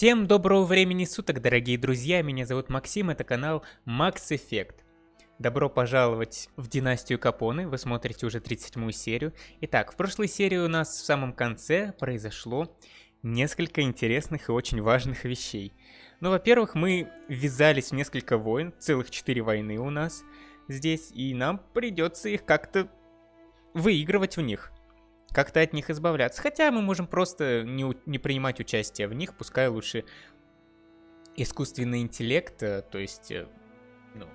Всем доброго времени суток, дорогие друзья, меня зовут Максим, это канал Max Effect. Добро пожаловать в династию Капоны, вы смотрите уже 37 серию. Итак, в прошлой серии у нас в самом конце произошло несколько интересных и очень важных вещей. Ну, во-первых, мы ввязались в несколько войн, целых 4 войны у нас здесь, и нам придется их как-то выигрывать в них как-то от них избавляться. Хотя мы можем просто не, не принимать участие в них, пускай лучше искусственный интеллект, э, то есть, э, ну,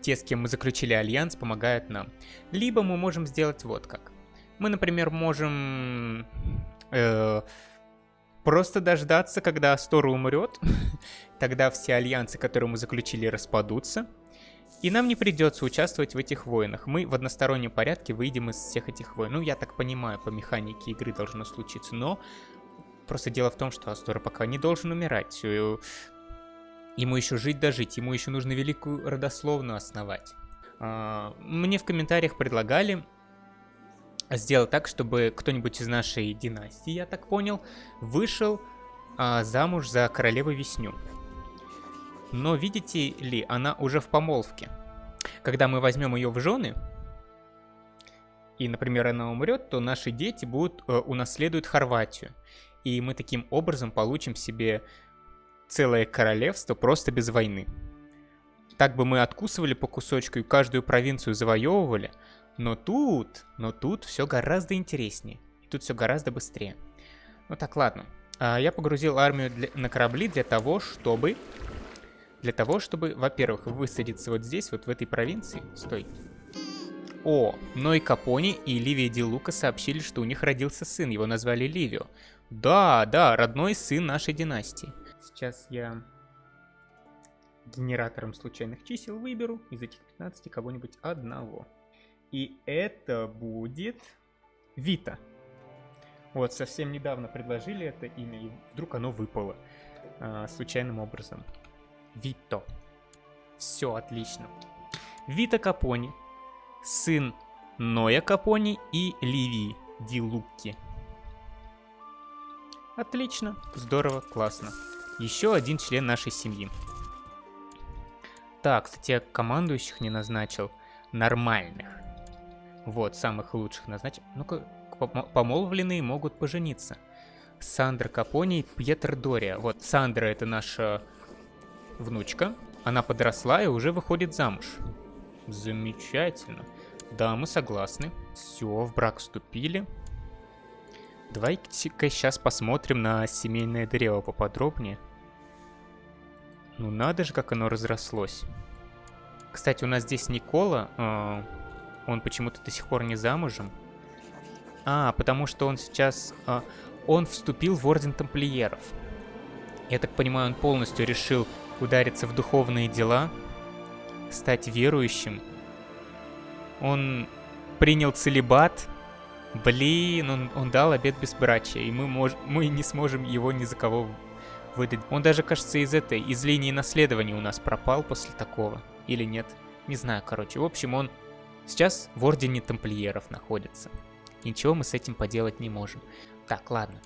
те, с кем мы заключили альянс, помогают нам. Либо мы можем сделать вот как. Мы, например, можем э, просто дождаться, когда Астора умрет, тогда все альянсы, которые мы заключили, распадутся. И нам не придется участвовать в этих войнах. Мы в одностороннем порядке выйдем из всех этих войн. Ну, я так понимаю, по механике игры должно случиться. Но просто дело в том, что Астора пока не должен умирать. Ему еще жить дожить, ему еще нужно великую родословную основать. А, мне в комментариях предлагали сделать так, чтобы кто-нибудь из нашей династии, я так понял, вышел а, замуж за королеву Весню. Но видите ли, она уже в помолвке. Когда мы возьмем ее в жены, и, например, она умрет, то наши дети будут э, унаследуют Хорватию. И мы таким образом получим себе целое королевство просто без войны. Так бы мы откусывали по кусочку и каждую провинцию завоевывали, но тут, но тут все гораздо интереснее. И тут все гораздо быстрее. Ну так, ладно. А, я погрузил армию для, на корабли для того, чтобы для того, чтобы, во-первых, высадиться вот здесь, вот в этой провинции. Стой. О, Ной Капони и Ливия Ди Лука сообщили, что у них родился сын, его назвали Ливио. Да, да, родной сын нашей династии. Сейчас я генератором случайных чисел выберу из этих 15 кого-нибудь одного. И это будет Вита. Вот, совсем недавно предложили это имя, и вдруг оно выпало а, случайным образом. Вито. Все отлично. Вита Капони, сын Ноя Капони и Ливии Ди Лукки. Отлично, здорово, классно. Еще один член нашей семьи. Так, кстати, я командующих не назначил. Нормальных. Вот, самых лучших назначил. Ну-ка, помолвленные могут пожениться. Сандра Капони и Пьетр Дория. Вот, Сандра это наша внучка. Она подросла и уже выходит замуж. Замечательно. Да, мы согласны. Все, в брак вступили. Давайте-ка сейчас посмотрим на семейное древо поподробнее. Ну надо же, как оно разрослось. Кстати, у нас здесь Никола. Э, он почему-то до сих пор не замужем. А, потому что он сейчас... Э, он вступил в Орден Тамплиеров. Я так понимаю, он полностью решил удариться в духовные дела, стать верующим. Он принял целебат. Блин, он, он дал обед безбрачия, и мы, мож, мы не сможем его ни за кого выдать. Он даже, кажется, из этой, из линии наследования у нас пропал после такого. Или нет? Не знаю, короче. В общем, он сейчас в Ордене Тамплиеров находится. Ничего мы с этим поделать не можем. Так, ладно.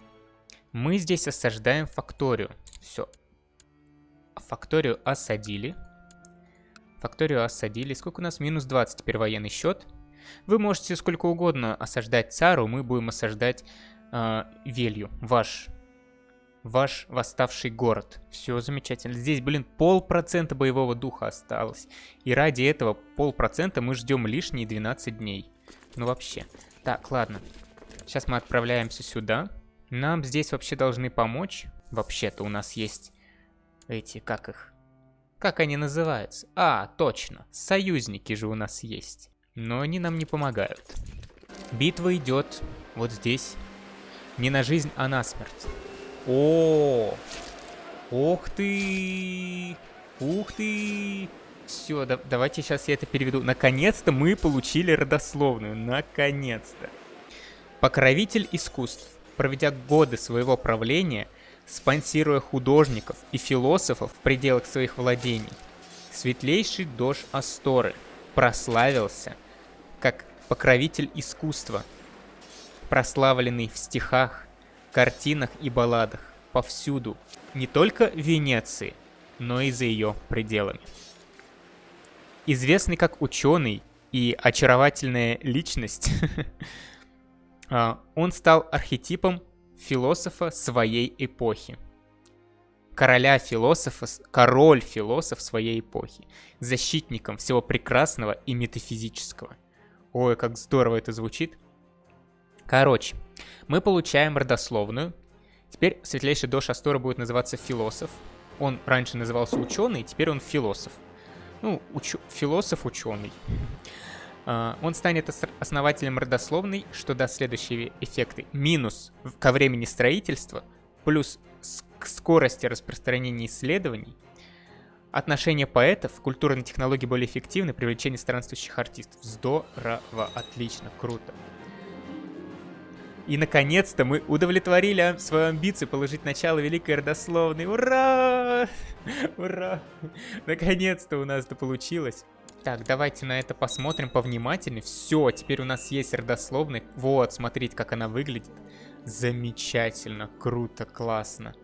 Мы здесь осаждаем факторию. Все, Факторию осадили. Факторию осадили. Сколько у нас? Минус 20 теперь военный счет. Вы можете сколько угодно осаждать Цару, мы будем осаждать э, Велью, ваш, ваш восставший город. Все замечательно. Здесь, блин, полпроцента боевого духа осталось. И ради этого полпроцента мы ждем лишние 12 дней. Ну вообще. Так, ладно. Сейчас мы отправляемся сюда. Нам здесь вообще должны помочь. Вообще-то у нас есть эти, как их? Как они называются? А, точно, союзники же у нас есть. Но они нам не помогают. Битва идет вот здесь. Не на жизнь, а на смерть. О, Ох ты! Ух ты! Все, да, давайте сейчас я это переведу. Наконец-то мы получили родословную. Наконец-то. Покровитель искусств. Проведя годы своего правления, спонсируя художников и философов в пределах своих владений. Светлейший дождь Асторы прославился как покровитель искусства, прославленный в стихах, картинах и балладах. повсюду. Не только в Венеции, но и за ее пределами. Известный как ученый и очаровательная личность, а, он стал архетипом философа своей эпохи. Короля философа, король философ своей эпохи. Защитником всего прекрасного и метафизического. Ой, как здорово это звучит. Короче, мы получаем родословную. Теперь светлейший Дош Астора будет называться философ. Он раньше назывался ученый, теперь он философ. Ну, уч... философ-ученый. А, он станет основателем родословной, что даст следующие эффекты. Минус ко времени строительства, плюс к скорости распространения исследований, отношение поэтов, культурные технологии более эффективны, привлечение странствующих артистов. Здорово, отлично, круто. И наконец-то мы удовлетворили свою амбицию положить начало Великой Родословной. Ура! Ура! Наконец-то у нас это получилось. Так, давайте на это посмотрим повнимательнее. Все, теперь у нас есть родословный. Вот, смотрите, как она выглядит. Замечательно, круто, классно.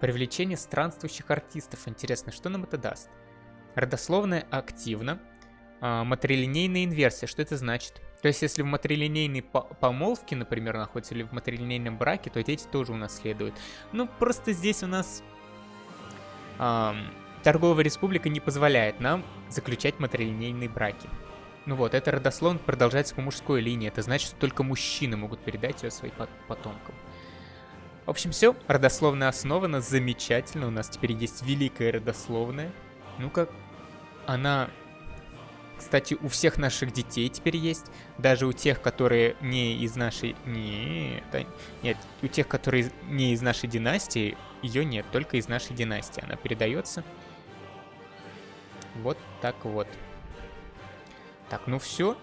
Привлечение странствующих артистов. Интересно, что нам это даст? Родословная активна. А, матрилинейная инверсия. Что это значит? То есть, если в матрилинейной помолвке, например, находится, или в матрилинейном браке, то дети тоже унаследуют. Ну, просто здесь у нас... Эм, Торговая республика не позволяет нам заключать матрилинейные браки. Ну вот, это родословно продолжается по мужской линии. Это значит, что только мужчины могут передать ее своим потомкам. В общем, все. Родословная основана замечательно. У нас теперь есть великая родословная. Ну-ка, она, кстати, у всех наших детей теперь есть. Даже у тех, которые не из нашей... Нет, нет, у тех, которые не из нашей династии, ее нет. Только из нашей династии она передается. Вот так вот. Так, ну все.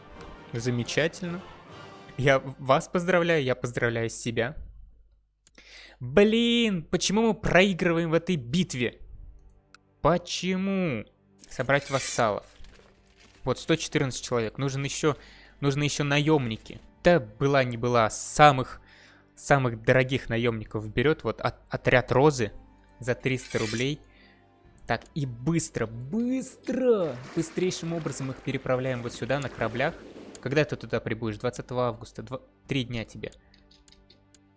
Замечательно. Я вас поздравляю, я поздравляю себя. Блин, почему мы проигрываем в этой битве? Почему? Собрать вассалов. Вот 114 человек. Нужен еще, нужны еще наемники. Да была не была. Самых, самых дорогих наемников берет. Вот от, отряд Розы за 300 рублей. Так, и быстро, быстро, быстрейшим образом их переправляем вот сюда на кораблях. Когда ты туда прибудешь? 20 августа, Два... три дня тебе.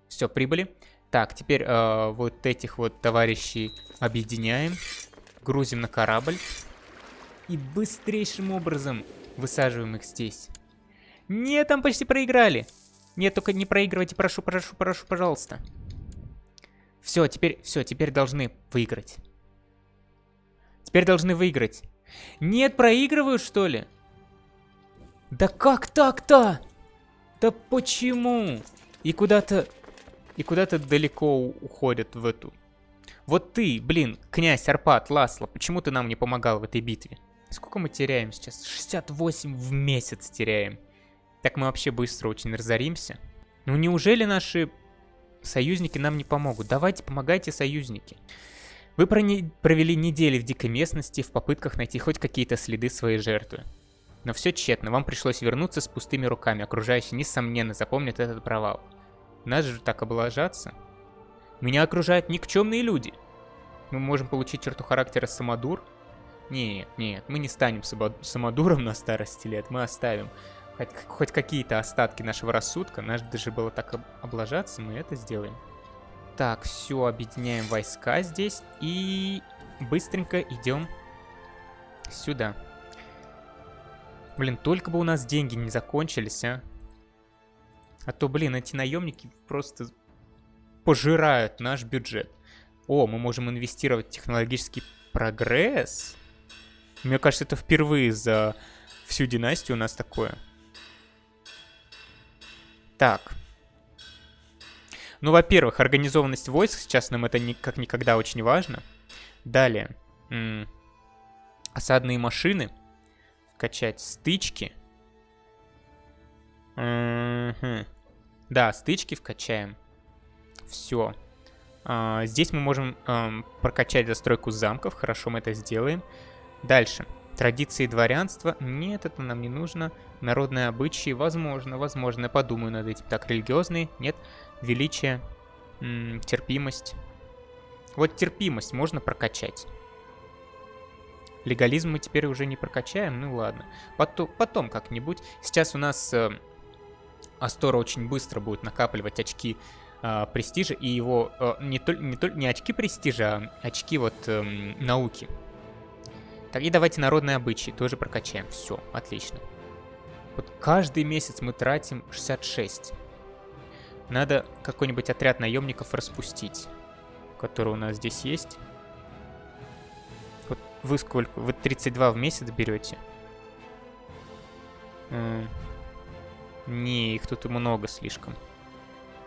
Все, прибыли. Так, теперь э, вот этих вот товарищей объединяем. Грузим на корабль. И быстрейшим образом высаживаем их здесь. Нет, там почти проиграли. Нет, только не проигрывайте, прошу, прошу, прошу, пожалуйста. Все, теперь, все, теперь должны выиграть. Теперь должны выиграть. Нет, проигрывают, что ли? Да как так-то? Да почему? И куда-то... И куда-то далеко уходят в эту... Вот ты, блин, князь Арпад, Ласло, почему ты нам не помогал в этой битве? Сколько мы теряем сейчас? 68 в месяц теряем. Так мы вообще быстро очень разоримся. Ну неужели наши союзники нам не помогут? Давайте, помогайте, союзники. Вы провели недели в дикой местности в попытках найти хоть какие-то следы своей жертвы. Но все тщетно, вам пришлось вернуться с пустыми руками, окружающие, несомненно, запомнят этот провал. Нас же так облажаться. Меня окружают никчемные люди. Мы можем получить черту характера самодур? Нет, нет, мы не станем самодуром на старости лет, мы оставим хоть, хоть какие-то остатки нашего рассудка. Наш даже было так облажаться, мы это сделаем. Так, все, объединяем войска здесь и быстренько идем сюда. Блин, только бы у нас деньги не закончились, а. А то, блин, эти наемники просто пожирают наш бюджет. О, мы можем инвестировать в технологический прогресс. Мне кажется, это впервые за всю династию у нас такое. Так, ну, во-первых, организованность войск, сейчас нам это ни, как никогда очень важно. Далее. М осадные машины. Качать стычки. М -м да, стычки вкачаем. Все. А, здесь мы можем а, прокачать застройку замков. Хорошо, мы это сделаем. Дальше. Традиции дворянства. Нет, это нам не нужно. Народные обычаи. Возможно, возможно. Я подумаю над этим. Так, религиозные. Нет величие. Терпимость. Вот терпимость можно прокачать. Легализм мы теперь уже не прокачаем, ну ладно. Потом, потом как-нибудь. Сейчас у нас э, Астора очень быстро будет накапливать очки э, престижа, и его э, не, то, не, то, не очки престижа, а очки вот э, науки. Так, и давайте народные обычаи тоже прокачаем. Все, отлично. Вот каждый месяц мы тратим 66. Надо какой-нибудь отряд наемников распустить, который у нас здесь есть. Вы сколько? Вы 32 в месяц берете? Не, их тут много слишком.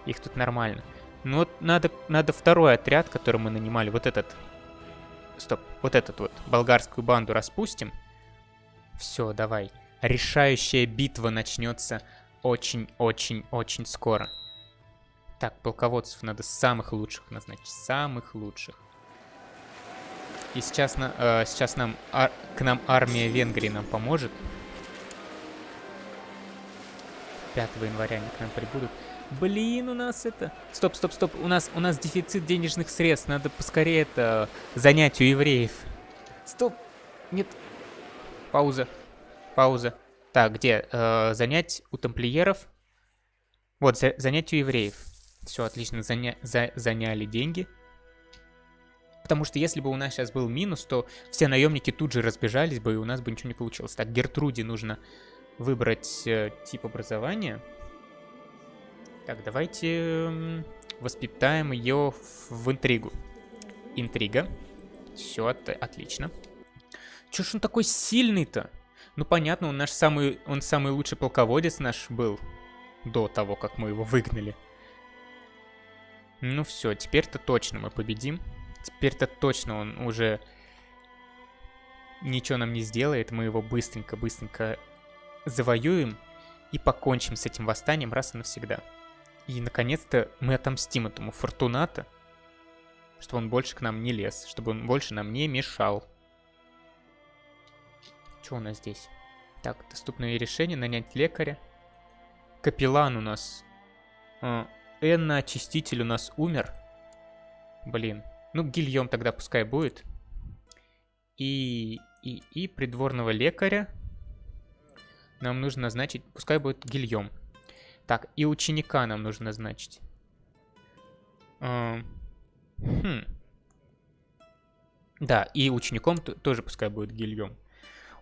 Их тут нормально. Ну вот надо, надо второй отряд, который мы нанимали. Вот этот. Стоп, вот этот вот. Болгарскую банду распустим. Все, давай. Решающая битва начнется очень-очень-очень скоро. Так, полководцев надо самых лучших назначить. Самых лучших. И сейчас, на, э, сейчас нам, ар, к нам армия Венгрии нам поможет. 5 января они к нам прибудут. Блин, у нас это... Стоп, стоп, стоп. У нас, у нас дефицит денежных средств. Надо поскорее это занять у евреев. Стоп. Нет. Пауза. Пауза. Так, где? Э, занять у тамплиеров. Вот, за, занять у евреев. Все, отлично. Заня, за, заняли деньги. Потому что если бы у нас сейчас был минус, то все наемники тут же разбежались бы, и у нас бы ничего не получилось. Так, Гертруде нужно выбрать э, тип образования. Так, давайте воспитаем ее в интригу. Интрига. Все, от отлично. Чё ж он такой сильный-то? Ну, понятно, он наш самый, он самый лучший полководец наш был до того, как мы его выгнали. Ну все, теперь-то точно мы победим. Теперь-то точно он уже ничего нам не сделает. Мы его быстренько-быстренько завоюем и покончим с этим восстанием раз и навсегда. И, наконец-то, мы отомстим этому Фортуната, чтобы он больше к нам не лез, чтобы он больше нам не мешал. Что у нас здесь? Так, доступные решения, нанять лекаря. Капеллан у нас. Энна, очиститель у нас умер. Блин, ну, Гильем тогда пускай будет. И, и, и придворного лекаря нам нужно назначить, пускай будет Гильем. Так, и ученика нам нужно назначить. А, хм. Да, и учеником тоже пускай будет Гильем.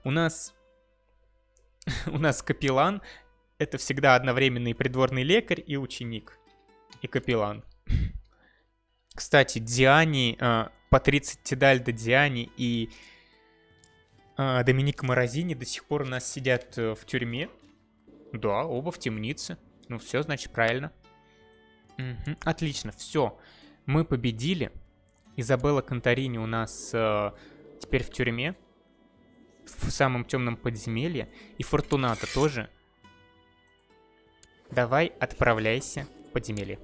У нас... у нас капеллан — это всегда одновременный придворный лекарь и ученик. И капеллан. Кстати, Диани, э, Патриция Тидальда Диани и э, Доминик Морозини до сих пор у нас сидят э, в тюрьме. Да, оба в темнице. Ну все, значит, правильно. Угу, отлично, все. Мы победили. Изабелла Конторини у нас э, теперь в тюрьме. В самом темном подземелье. И Фортуната тоже. Давай, отправляйся в подземелье.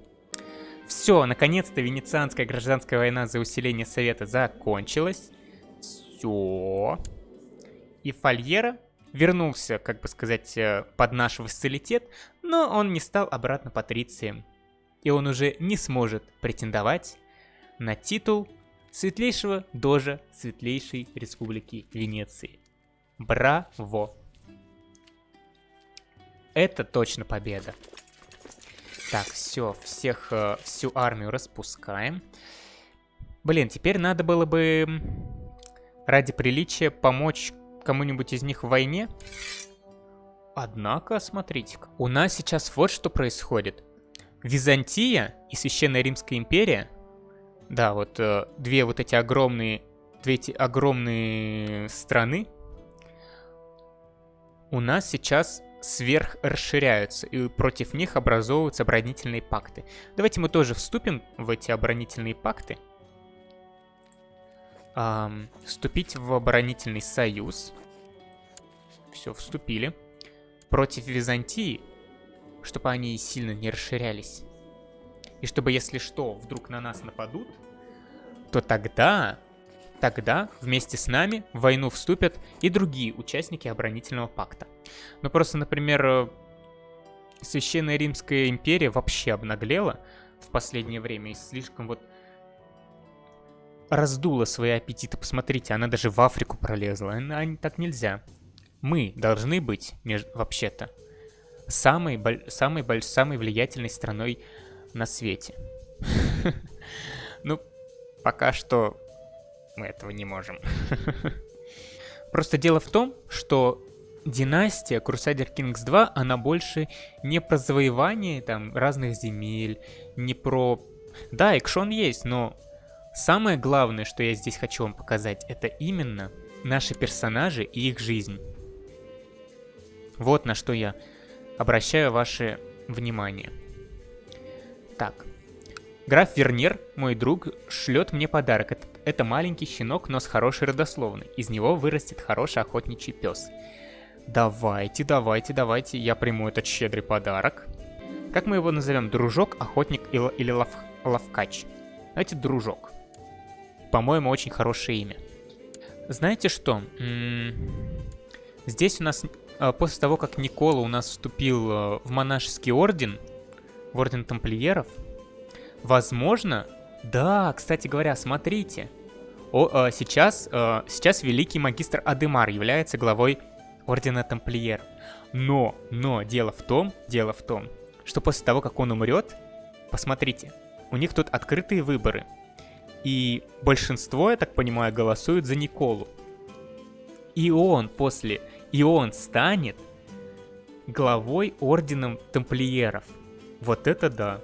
Все, наконец-то венецианская гражданская война за усиление Совета закончилась. Все. И Фольера вернулся, как бы сказать, э, под наш вассалитет, но он не стал обратно патрицием. И он уже не сможет претендовать на титул светлейшего дожа Светлейшей Республики Венеции. Браво! Это точно победа. Так, все, всех, э, всю армию распускаем. Блин, теперь надо было бы ради приличия помочь кому-нибудь из них в войне. Однако, смотрите-ка, у нас сейчас вот что происходит. Византия и Священная Римская империя, да, вот э, две вот эти огромные, две эти огромные страны, у нас сейчас сверх расширяются, и против них образовываются оборонительные пакты. Давайте мы тоже вступим в эти оборонительные пакты. Эм, вступить в оборонительный союз. Все, вступили. Против Византии, чтобы они сильно не расширялись. И чтобы, если что, вдруг на нас нападут, то тогда Тогда вместе с нами в войну вступят и другие участники оборонительного пакта. Ну просто, например, э, Священная Римская империя вообще обнаглела. в последнее время и слишком вот раздула свои аппетиты. Посмотрите, она даже в Африку пролезла. А так нельзя. Мы должны быть, вообще-то, самой, самой, самой влиятельной страной на свете. Ну, пока что мы этого не можем. Просто дело в том, что династия Crusader Kings 2, она больше не про завоевание там разных земель, не про... Да, экшон есть, но самое главное, что я здесь хочу вам показать, это именно наши персонажи и их жизнь. Вот на что я обращаю ваше внимание. Так. Граф Вернер, мой друг, шлет мне подарок. Это, это маленький щенок, но с хорошей родословной. Из него вырастет хороший охотничий пес. Давайте, давайте, давайте, я приму этот щедрый подарок. Как мы его назовем? Дружок, охотник или, или лов, ловкач? Давайте дружок. По-моему, очень хорошее имя. Знаете что? М -м здесь у нас а, после того, как Никола у нас вступил а, в монашеский орден, в орден тамплиеров, возможно, да, кстати говоря, смотрите, о, а, сейчас, сейчас великий магистр Адемар является главой ордена тамплиеров. Но, но, дело в том, дело в том, что после того, как он умрет, посмотрите, у них тут открытые выборы. И большинство, я так понимаю, голосуют за Николу. И он после и он станет главой орденом тамплиеров. Вот это да.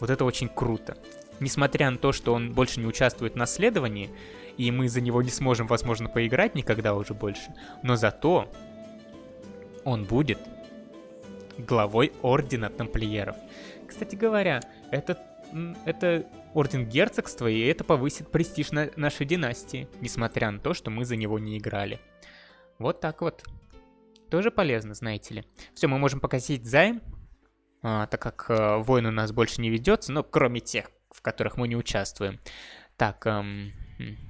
Вот это очень круто. Несмотря на то, что он больше не участвует в наследовании, и мы за него не сможем, возможно, поиграть никогда уже больше, но зато он будет главой ордена тамплиеров. Кстати говоря, это, это орден герцогства, и это повысит престиж на нашей династии, несмотря на то, что мы за него не играли. Вот так вот. Тоже полезно, знаете ли. Все, мы можем погасить займ, а, так как а, войн у нас больше не ведется, но кроме тех, в которых мы не участвуем. Так, эм,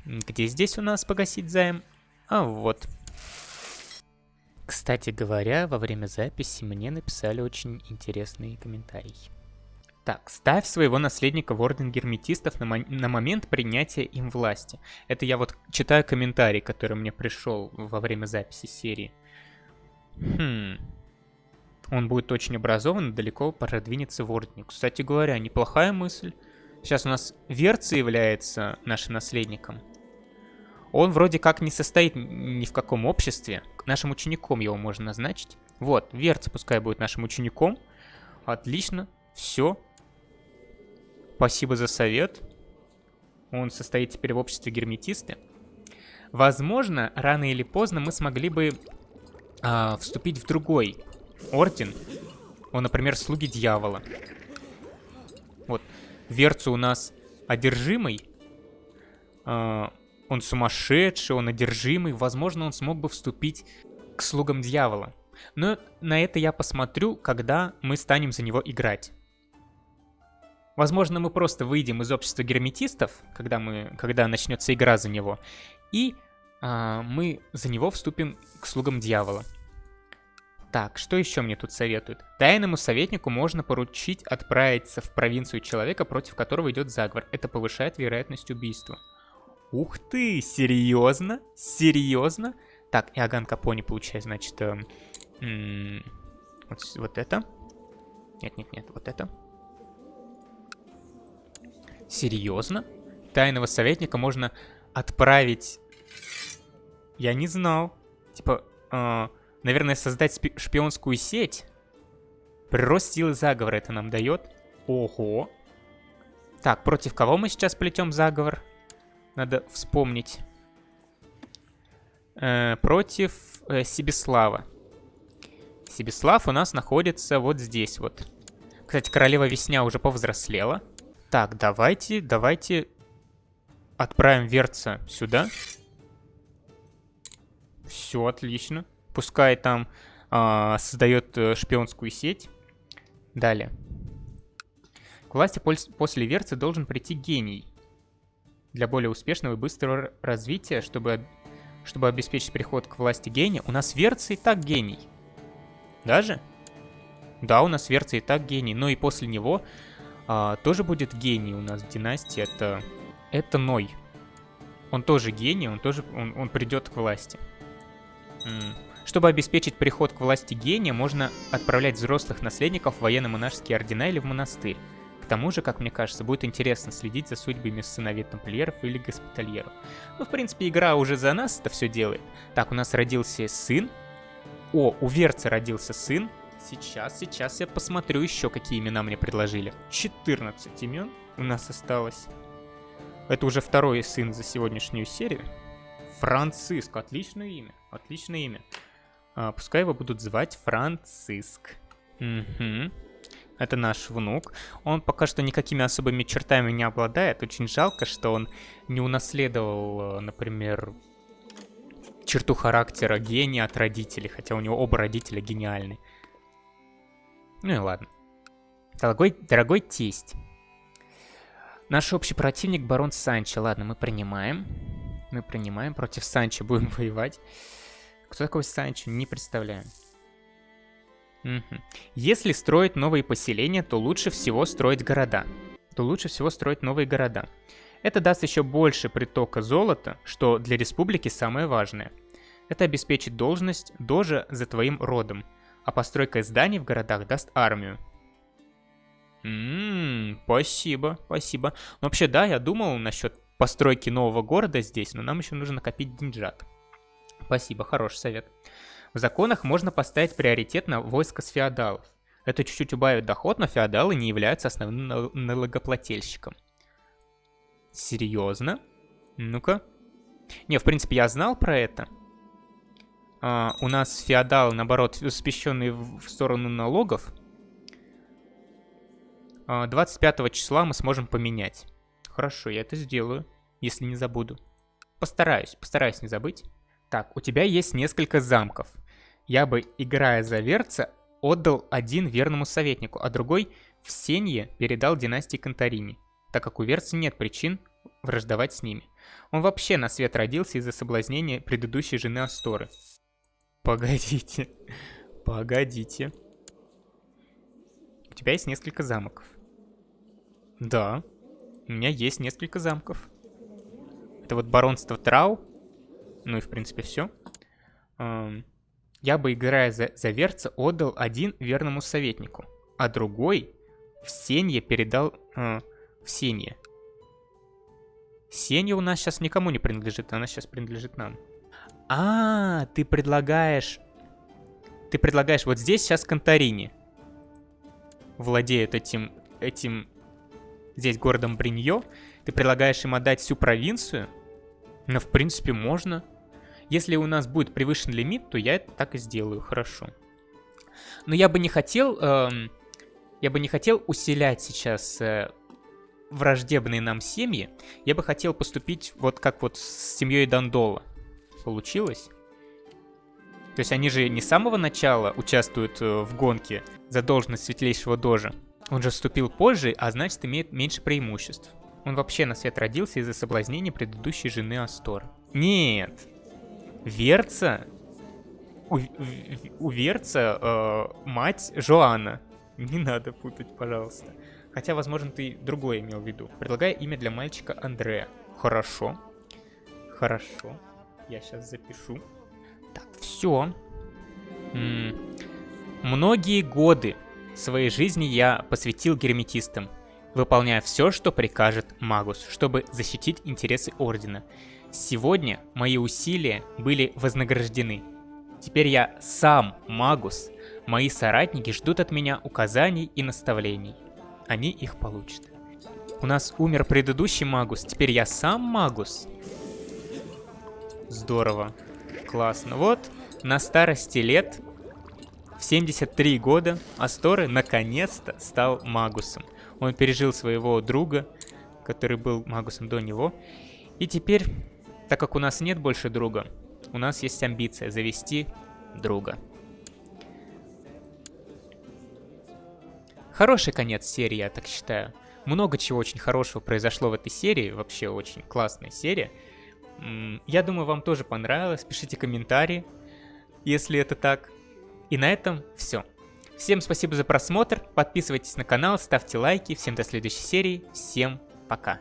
где здесь у нас погасить займ? А, вот. Кстати говоря, во время записи мне написали очень интересный комментарий. Так, ставь своего наследника в орден герметистов на, на момент принятия им власти. Это я вот читаю комментарий, который мне пришел во время записи серии. Хм. Он будет очень образован далеко продвинется в ордене. Кстати говоря, неплохая мысль. Сейчас у нас Верца является нашим наследником. Он вроде как не состоит ни в каком обществе. Нашим учеником его можно назначить. Вот, Верца пускай будет нашим учеником. Отлично. Все, Спасибо за совет. Он состоит теперь в обществе герметисты. Возможно, рано или поздно мы смогли бы а, вступить в другой орден. Он, например, слуги дьявола. Вот. Верцу у нас одержимый. А, он сумасшедший, он одержимый. Возможно, он смог бы вступить к слугам дьявола. Но на это я посмотрю, когда мы станем за него играть. Возможно, мы просто выйдем из общества герметистов, когда, мы, когда начнется игра за него, и а, мы за него вступим к слугам дьявола. Так, что еще мне тут советуют? Тайному советнику можно поручить отправиться в провинцию человека, против которого идет заговор. Это повышает вероятность убийства. Ух ты, серьезно? Серьезно? Так, Иоганн Капони получает, значит, э, вот, вот это. Нет-нет-нет, вот это. Серьезно? Тайного советника можно отправить... Я не знал. Типа, э, наверное, создать шпионскую сеть. Прирост силы заговора это нам дает. Ого. Так, против кого мы сейчас плетем заговор? Надо вспомнить. Э, против э, Сибислава. Сибислав у нас находится вот здесь вот. Кстати, королева Весня уже повзрослела. Так, давайте, давайте отправим Верца сюда. Все отлично. Пускай там а, создает э, шпионскую сеть. Далее. К власти после Верца должен прийти гений. Для более успешного и быстрого развития, чтобы, чтобы обеспечить переход к власти гения, у нас Верца и так гений. Даже? Да, у нас Верца и так гений, но и после него а, тоже будет гений у нас в династии. Это, это Ной. Он тоже гений, он тоже он, он придет к власти. Чтобы обеспечить приход к власти гения, можно отправлять взрослых наследников в военно-монашеские ордена или в монастырь. Тому же, как мне кажется, будет интересно следить за судьбами сыновей тамплиеров или госпитальеров. Ну, в принципе, игра уже за нас это все делает. Так, у нас родился сын. О, у Верца родился сын. Сейчас, сейчас я посмотрю еще, какие имена мне предложили. 14 имен у нас осталось. Это уже второй сын за сегодняшнюю серию. Франциск, отличное имя, отличное имя. А, пускай его будут звать Франциск. Угу. Это наш внук. Он пока что никакими особыми чертами не обладает. Очень жалко, что он не унаследовал, например, черту характера гения от родителей, хотя у него оба родителя гениальны. Ну и ладно. Дорогой, дорогой тесть. Наш общий противник барон Санчо. Ладно, мы принимаем. Мы принимаем. Против Санчо будем воевать. Кто такой Санчо? Не представляю. Если строить новые поселения, то лучше всего строить города. То лучше всего строить новые города. Это даст еще больше притока золота, что для республики самое важное. Это обеспечит должность дожа за твоим родом, а постройка зданий в городах даст армию. Ммм, спасибо, спасибо. Ну, вообще, да, я думал насчет постройки нового города здесь, но нам еще нужно накопить деньжат. Спасибо, хороший совет. В законах можно поставить приоритет на войско с феодалов. Это чуть-чуть убавит доход, но феодалы не являются основным налогоплательщиком. Серьезно? Ну-ка. Не, в принципе, я знал про это. А, у нас феодалы, наоборот, спещенные в сторону налогов. А, 25 числа мы сможем поменять. Хорошо, я это сделаю, если не забуду. Постараюсь, постараюсь не забыть. Так, у тебя есть несколько замков. Я бы, играя за Верца, отдал один верному советнику, а другой в Сенье передал династии Конторини, так как у Верца нет причин враждовать с ними. Он вообще на свет родился из-за соблазнения предыдущей жены Асторы. Погодите, погодите. У тебя есть несколько замков. Да, у меня есть несколько замков. Это вот баронство Трау, ну и в принципе все. Я бы, играя за, за Верца, отдал один верному советнику, а другой в Сенье передал э, в Сенье. Сенья у нас сейчас никому не принадлежит, она сейчас принадлежит нам. А, ты предлагаешь... Ты предлагаешь вот здесь сейчас Конторини. Владеет этим... этим... Здесь городом Бриньо. Ты предлагаешь им отдать всю провинцию? Ну, в принципе, можно. Если у нас будет превышен лимит, то я это так и сделаю, хорошо. Но я бы не хотел... Эм, я бы не хотел усилять сейчас э, враждебные нам семьи. Я бы хотел поступить вот как вот с семьей Дандола. Получилось? То есть они же не с самого начала участвуют э, в гонке за должность светлейшего дожа. Он же вступил позже, а значит имеет меньше преимуществ. Он вообще на свет родился из-за соблазнения предыдущей жены Астора. Нет, Верца... У, у Верца э, мать Жоанна. Не надо путать, пожалуйста. Хотя, возможно, ты другое имел в виду. Предлагаю имя для мальчика Андрея. Хорошо. Хорошо. Я сейчас запишу. Так, все. М -м Многие годы своей жизни я посвятил герметистам, выполняя все, что прикажет Магус, чтобы защитить интересы Ордена. Сегодня мои усилия были вознаграждены. Теперь я сам Магус. Мои соратники ждут от меня указаний и наставлений. Они их получат. У нас умер предыдущий Магус, теперь я сам Магус. Здорово. Классно. Вот, на старости лет, в 73 года, Асторы наконец-то стал Магусом. Он пережил своего друга, который был Магусом до него. И теперь так как у нас нет больше друга, у нас есть амбиция завести друга. Хороший конец серии, я так считаю. Много чего очень хорошего произошло в этой серии, вообще очень классная серия. Я думаю, вам тоже понравилось. Пишите комментарии, если это так. И на этом все. Всем спасибо за просмотр, подписывайтесь на канал, ставьте лайки, всем до следующей серии, всем пока.